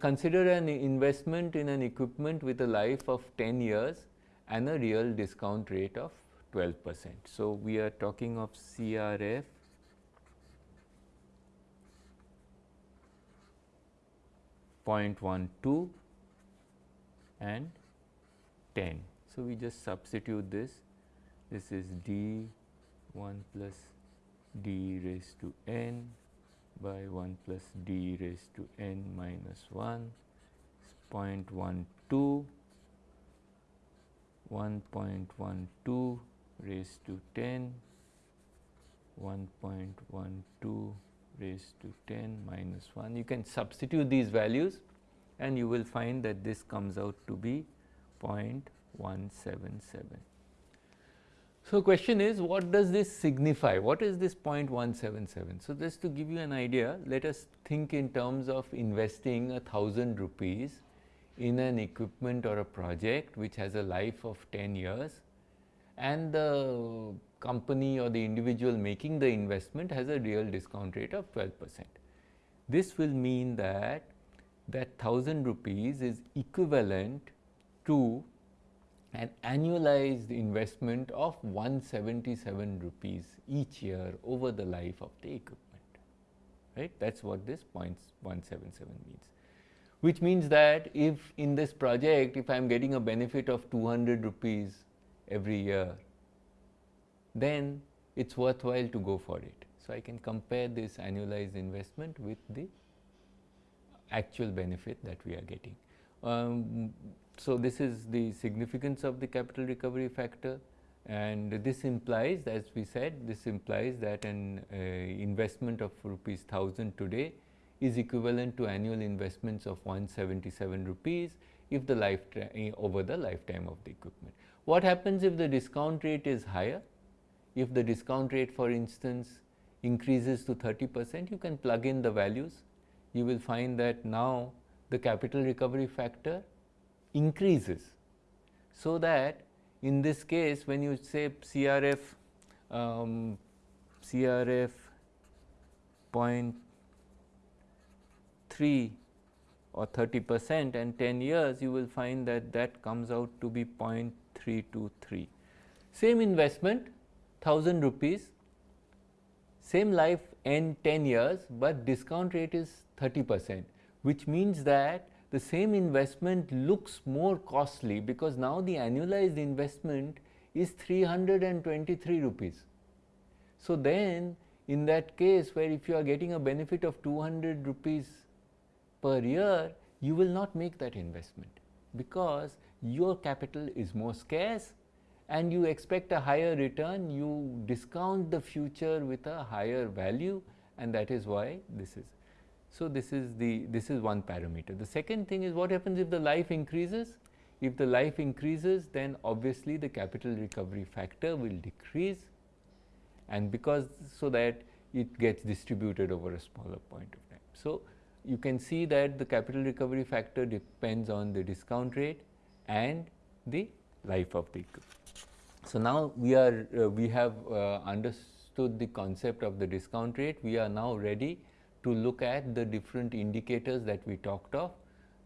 Consider an investment in an equipment with a life of 10 years and a real discount rate of 12 percent. So, we are talking of CRF Point one two and 10. So, we just substitute this, this is d 1 plus d raised to n by 1 plus d raised to n minus 1 0.12 1.12 raised to 10 1.12 raised to 10 minus 1 you can substitute these values and you will find that this comes out to be 0.177. So, question is what does this signify? What is this 0.177? So, just to give you an idea, let us think in terms of investing a thousand rupees in an equipment or a project which has a life of 10 years and the company or the individual making the investment has a real discount rate of 12 percent. This will mean that that 1000 rupees is equivalent to an annualized investment of 177 rupees each year over the life of the equipment, right. That is what this 0.177 means, which means that if in this project, if I am getting a benefit of 200 rupees every year, then it is worthwhile to go for it. So, I can compare this annualized investment with the actual benefit that we are getting. Um, so, this is the significance of the capital recovery factor and this implies as we said this implies that an uh, investment of rupees 1000 today is equivalent to annual investments of 177 rupees if the life eh, over the lifetime of the equipment. What happens if the discount rate is higher? If the discount rate for instance increases to 30 percent you can plug in the values you will find that now the capital recovery factor increases. So, that in this case when you say CRF um, CRF 0.3 or 30 percent and 10 years you will find that that comes out to be 0.323. Same investment 1000 rupees, same life n 10 years, but discount rate is 30 percent, which means that the same investment looks more costly because now the annualized investment is 323 rupees. So, then in that case where if you are getting a benefit of 200 rupees per year, you will not make that investment because your capital is more scarce and you expect a higher return, you discount the future with a higher value and that is why this is. So, this is the this is one parameter. The second thing is what happens if the life increases? If the life increases then obviously the capital recovery factor will decrease and because so that it gets distributed over a smaller point of time. So, you can see that the capital recovery factor depends on the discount rate and the life of the equipment. So, now we are uh, we have uh, understood the concept of the discount rate, we are now ready to look at the different indicators that we talked of.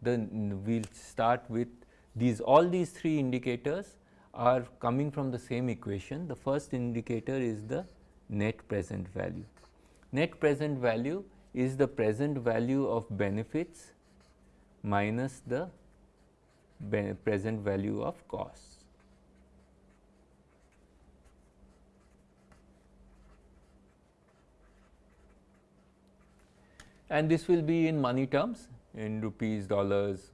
Then we will start with these all these three indicators are coming from the same equation. The first indicator is the net present value. Net present value is the present value of benefits minus the present value of costs. And this will be in money terms in rupees, dollars,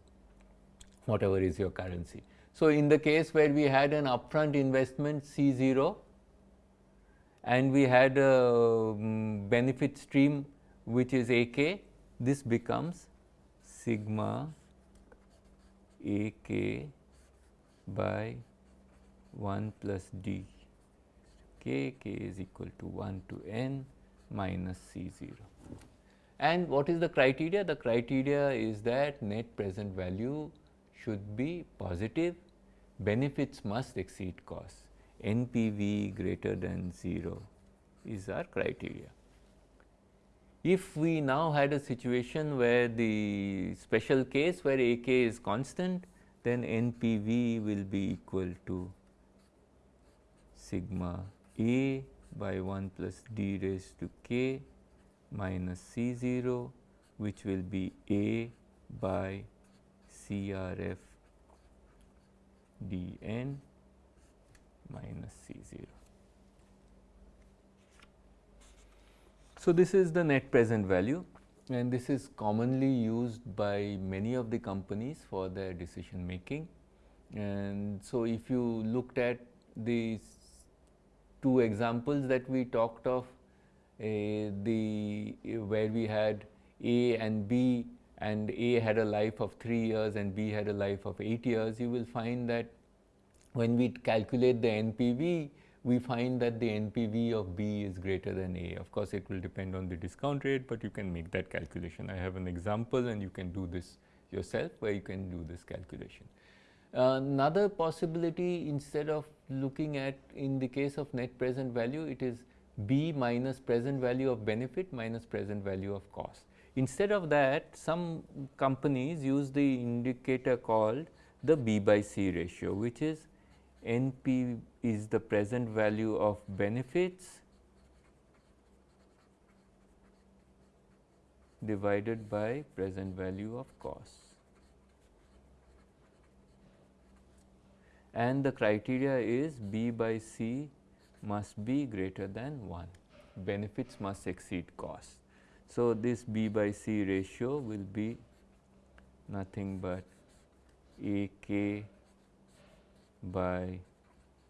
whatever is your currency. So, in the case where we had an upfront investment C 0 and we had a um, benefit stream which is A k, this becomes sigma A k by 1 plus d k, k is equal to 1 to n minus C 0. And what is the criteria? The criteria is that net present value should be positive, benefits must exceed costs, NPV greater than 0 is our criteria. If we now had a situation where the special case where A k is constant, then NPV will be equal to sigma A by 1 plus d raised to k minus C 0 which will be A by CRF dn minus C 0. So, this is the net present value and this is commonly used by many of the companies for their decision making. And so, if you looked at these two examples that we talked of, Eh, the eh, where we had A and B and A had a life of 3 years and B had a life of 8 years, you will find that when we calculate the NPV, we find that the NPV of B is greater than A. Of course, it will depend on the discount rate, but you can make that calculation. I have an example and you can do this yourself where you can do this calculation. Another possibility instead of looking at in the case of net present value, it is B minus present value of benefit minus present value of cost. Instead of that, some companies use the indicator called the B by C ratio, which is NP is the present value of benefits divided by present value of costs. And the criteria is B by C must be greater than 1, benefits must exceed costs. So, this B by C ratio will be nothing but A k by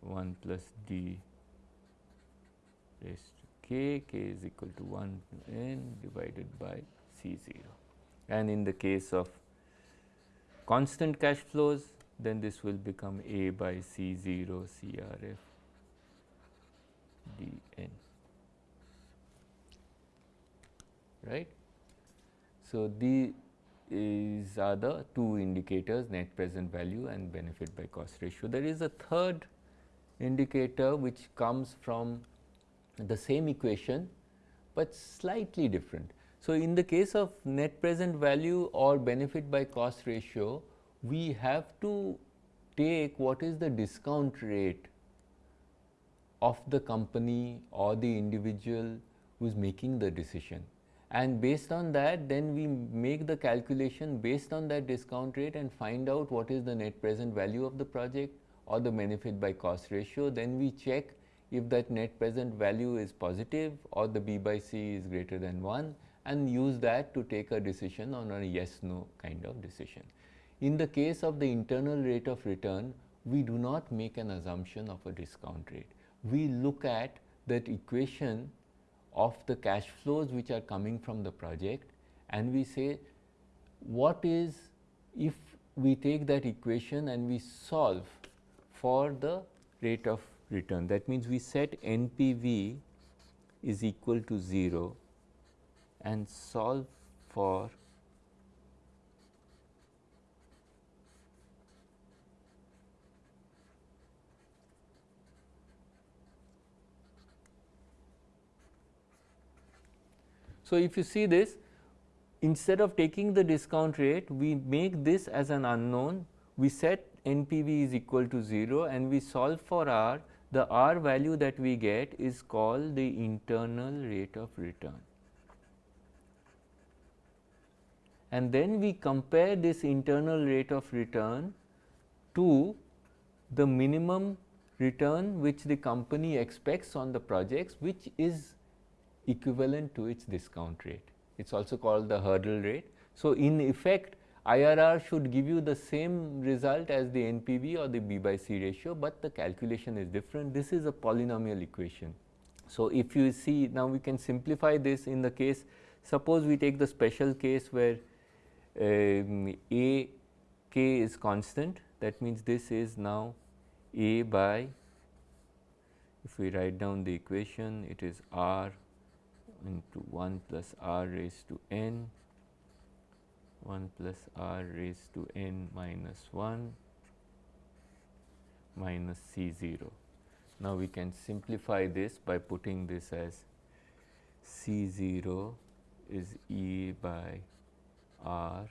1 plus d raised to k, k is equal to 1 n divided by C 0. And in the case of constant cash flows, then this will become A by C 0 C R F d n, right. So, these are the two indicators net present value and benefit by cost ratio. There is a third indicator which comes from the same equation, but slightly different. So, in the case of net present value or benefit by cost ratio, we have to take what is the discount rate of the company or the individual who is making the decision and based on that then we make the calculation based on that discount rate and find out what is the net present value of the project or the benefit by cost ratio. Then we check if that net present value is positive or the B by C is greater than 1 and use that to take a decision on a yes no kind of decision. In the case of the internal rate of return, we do not make an assumption of a discount rate. We look at that equation of the cash flows which are coming from the project and we say what is if we take that equation and we solve for the rate of return. That means, we set NPV is equal to 0 and solve for So, if you see this instead of taking the discount rate we make this as an unknown we set NPV is equal to 0 and we solve for R the R value that we get is called the internal rate of return. And then we compare this internal rate of return to the minimum return which the company expects on the projects which is equivalent to its discount rate. It is also called the hurdle rate. So, in effect IRR should give you the same result as the NPV or the B by C ratio, but the calculation is different. This is a polynomial equation. So, if you see now we can simplify this in the case suppose we take the special case where um, A k is constant that means this is now A by if we write down the equation it is R into 1 plus r raised to n 1 plus r raised to n minus 1 minus C 0. Now, we can simplify this by putting this as C 0 is E by R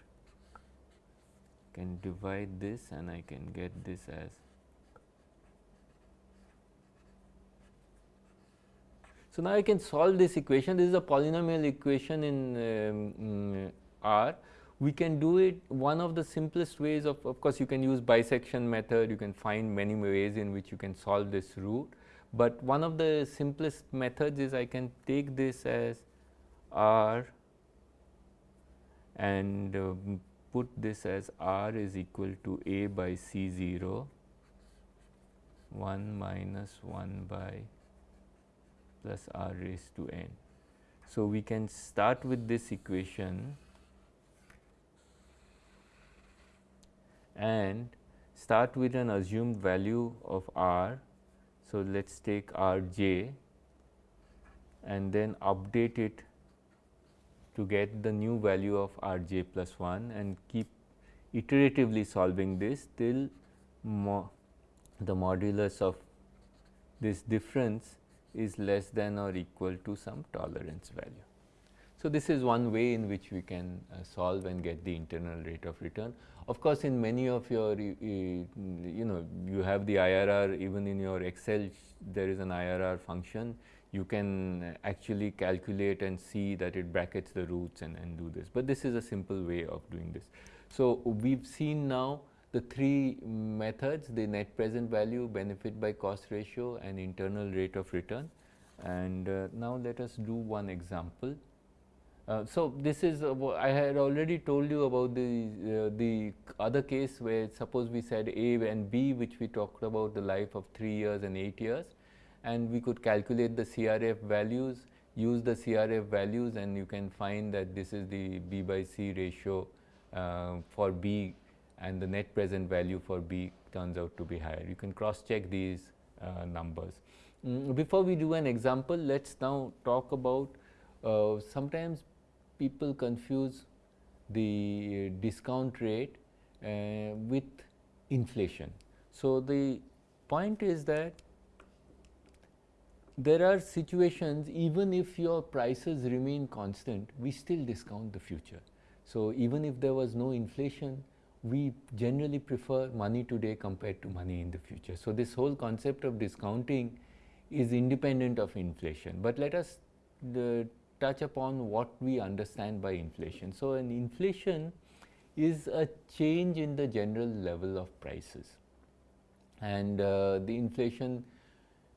can divide this and I can get this as So, now I can solve this equation. This is a polynomial equation in um, mm, R. We can do it one of the simplest ways of of course you can use bisection method. You can find many ways in which you can solve this root, but one of the simplest methods is I can take this as R and um, put this as r is equal to a by c 0 1 minus 1 by plus r raised to n. So, we can start with this equation and start with an assumed value of r. So, let us take r j and then update it to get the new value of r j plus 1 and keep iteratively solving this till mo the modulus of this difference is less than or equal to some tolerance value. So, this is one way in which we can uh, solve and get the internal rate of return. Of course, in many of your you know you have the IRR even in your Excel there is an IRR function you can actually calculate and see that it brackets the roots and, and do this, but this is a simple way of doing this. So, we have seen now the three methods the net present value, benefit by cost ratio and internal rate of return and uh, now let us do one example. Uh, so, this is uh, I had already told you about the uh, the other case where suppose we said A and B which we talked about the life of 3 years and 8 years and we could calculate the CRF values, use the CRF values and you can find that this is the B by C ratio uh, for B and the net present value for B turns out to be higher. You can cross check these uh, numbers. Mm, before we do an example, let us now talk about uh, sometimes people confuse the discount rate uh, with inflation. So, the point is that there are situations even if your prices remain constant, we still discount the future. So, even if there was no inflation, we generally prefer money today compared to money in the future. So, this whole concept of discounting is independent of inflation, but let us touch upon what we understand by inflation. So, an inflation is a change in the general level of prices and uh, the inflation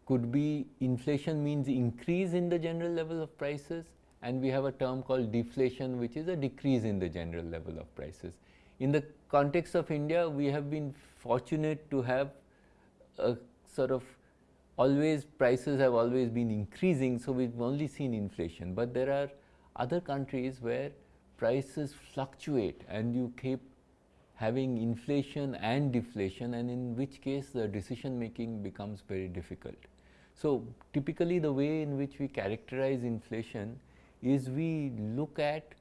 could be inflation means increase in the general level of prices and we have a term called deflation which is a decrease in the general level of prices. In the context of India, we have been fortunate to have a sort of always prices have always been increasing. So, we have only seen inflation, but there are other countries where prices fluctuate and you keep having inflation and deflation and in which case the decision making becomes very difficult. So, typically the way in which we characterize inflation is we look at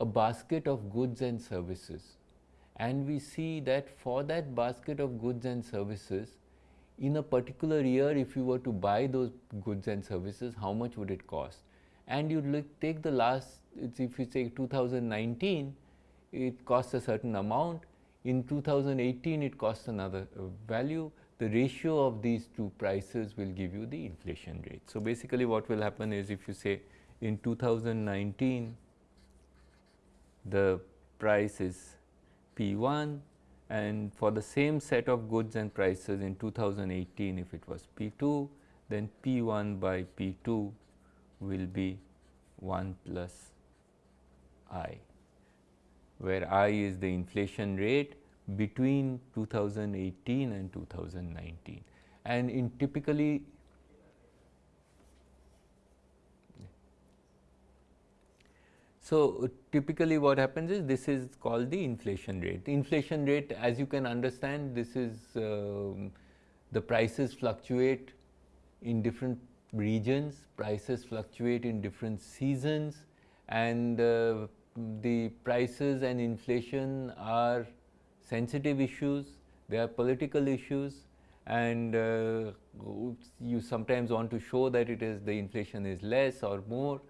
a basket of goods and services. And we see that for that basket of goods and services in a particular year if you were to buy those goods and services how much would it cost? And you look take the last if you say 2019 it costs a certain amount. In 2018 it costs another uh, value. The ratio of these two prices will give you the inflation rate. So, basically what will happen is if you say in 2019 the price is P 1 and for the same set of goods and prices in 2018 if it was P 2 then P 1 by P 2 will be 1 plus I where I is the inflation rate between 2018 and 2019 and in typically So, typically what happens is this is called the inflation rate. Inflation rate as you can understand this is uh, the prices fluctuate in different regions, prices fluctuate in different seasons and uh, the prices and inflation are sensitive issues, they are political issues and uh, you sometimes want to show that it is the inflation is less or more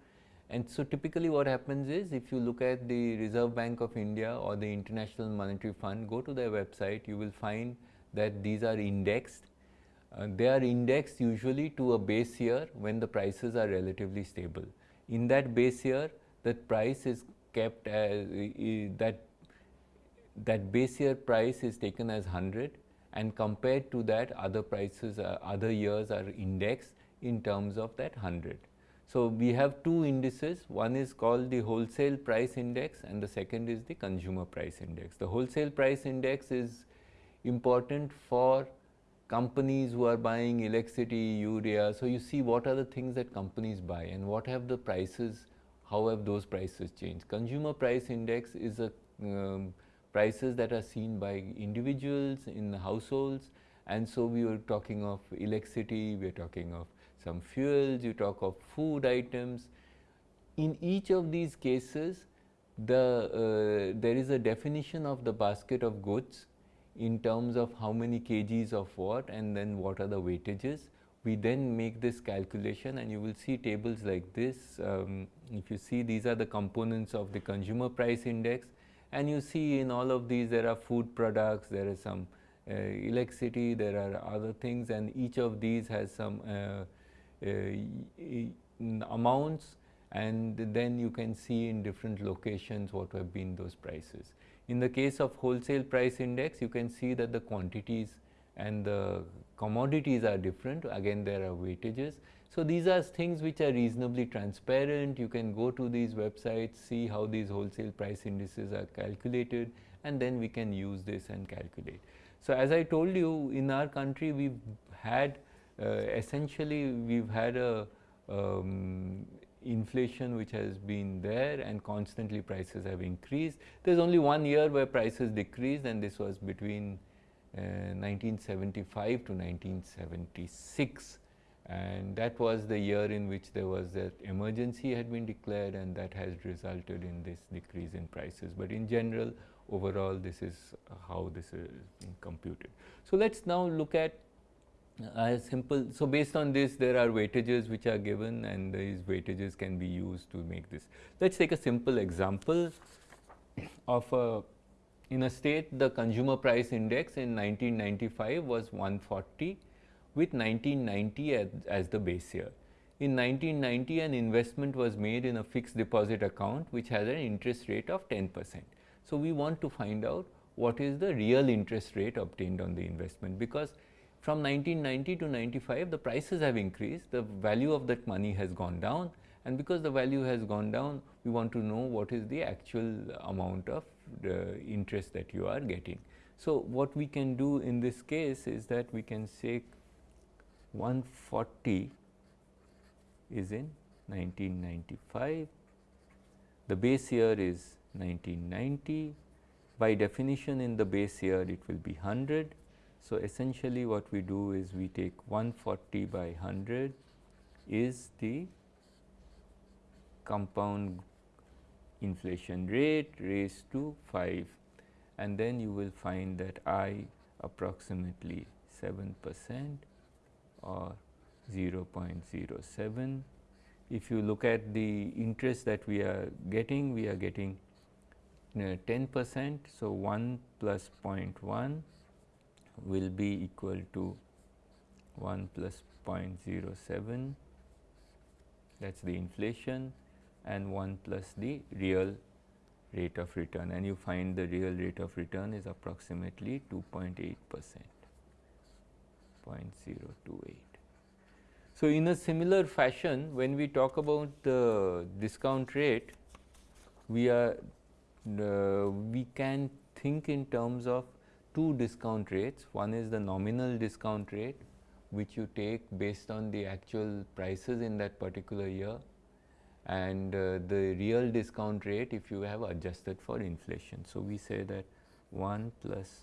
And so, typically what happens is if you look at the Reserve Bank of India or the International Monetary Fund, go to their website, you will find that these are indexed. Uh, they are indexed usually to a base year when the prices are relatively stable. In that base year, that price is kept as uh, that that base year price is taken as 100 and compared to that other prices uh, other years are indexed in terms of that 100. So, we have two indices, one is called the wholesale price index and the second is the consumer price index. The wholesale price index is important for companies who are buying electricity, urea. So, you see what are the things that companies buy and what have the prices, how have those prices changed. Consumer price index is a um, prices that are seen by individuals in households and so we are talking of electricity, we are talking of some fuels, you talk of food items. In each of these cases, the, uh, there is a definition of the basket of goods in terms of how many kgs of what and then what are the weightages. We then make this calculation and you will see tables like this. Um, if you see these are the components of the consumer price index and you see in all of these there are food products, there is some uh, electricity, there are other things and each of these has some uh, amounts and then you can see in different locations what have been those prices. In the case of wholesale price index, you can see that the quantities and the commodities are different. Again, there are weightages. So, these are things which are reasonably transparent. You can go to these websites, see how these wholesale price indices are calculated and then we can use this and calculate. So, as I told you in our country, we've had uh, essentially we've had a um, inflation which has been there and constantly prices have increased. There is only one year where prices decreased and this was between uh, 1975 to 1976 and that was the year in which there was that emergency had been declared and that has resulted in this decrease in prices. But in general overall this is how this is computed. So, let us now look at Uh, as simple. So, based on this there are weightages which are given and these weightages can be used to make this. Let us take a simple example of a in a state the consumer price index in 1995 was 140 with 1990 as, as the base year. In 1990 an investment was made in a fixed deposit account which has an interest rate of 10 percent. So, we want to find out what is the real interest rate obtained on the investment because from 1990 to 95 the prices have increased, the value of that money has gone down. And because the value has gone down we want to know what is the actual amount of the interest that you are getting. So, what we can do in this case is that we can say 140 is in 1995, the base year is 1990, by definition in the base year it will be 100 so, essentially what we do is we take 140 by 100 is the compound inflation rate raised to 5 and then you will find that I approximately 7 percent or 0.07. If you look at the interest that we are getting, we are getting uh, 10 percent. So, 1 plus 0.1 will be equal to 1 plus 0.07 that is the inflation. And 1 plus the real rate of return. And you find the real rate of return is approximately 2.8 percent. 0.028. So, in a similar fashion when we talk about the discount rate we are uh, we can think in terms of two discount rates. One is the nominal discount rate which you take based on the actual prices in that particular year and uh, the real discount rate if you have adjusted for inflation. So, we say that 1 plus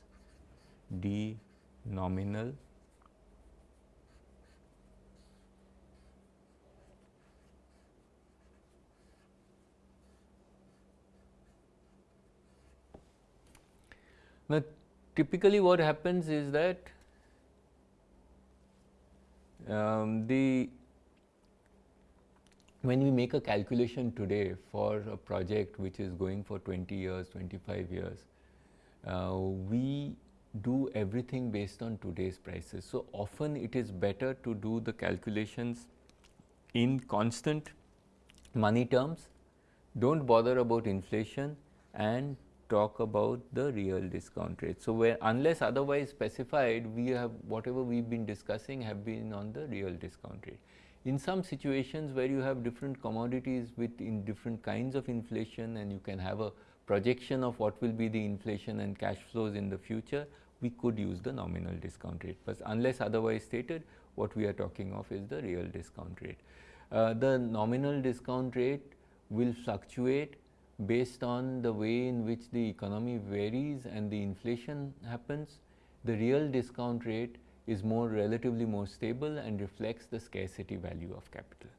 d nominal Now, typically what happens is that um, the when we make a calculation today for a project which is going for 20 years, 25 years, uh, we do everything based on today's prices. So, often it is better to do the calculations in constant money terms, do not bother about inflation and talk about the real discount rate. So, where unless otherwise specified we have whatever we have been discussing have been on the real discount rate. In some situations where you have different commodities with in different kinds of inflation and you can have a projection of what will be the inflation and cash flows in the future, we could use the nominal discount rate, but unless otherwise stated what we are talking of is the real discount rate. Uh, the nominal discount rate will fluctuate based on the way in which the economy varies and the inflation happens, the real discount rate is more relatively more stable and reflects the scarcity value of capital.